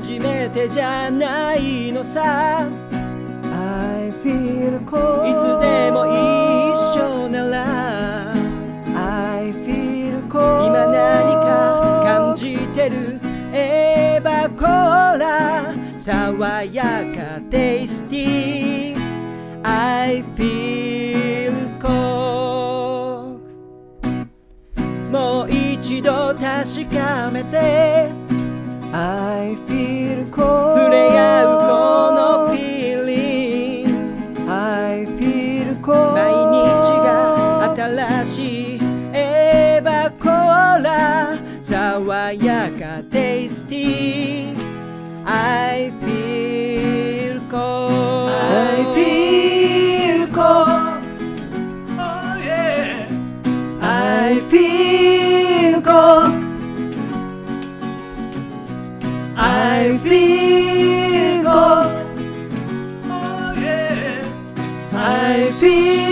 初めてじゃないのさ。I feel cold. いつでも一緒なら。I feel cold. 今何か感じてる？エヴァコーラ。爽やかテイスティー。I feel cold. もう一度確かめて。I feel しいエヴァコーラ爽やかテイスティー I feel cold I feel cold oh yeah I feel cold I feel cold oh yeah I feel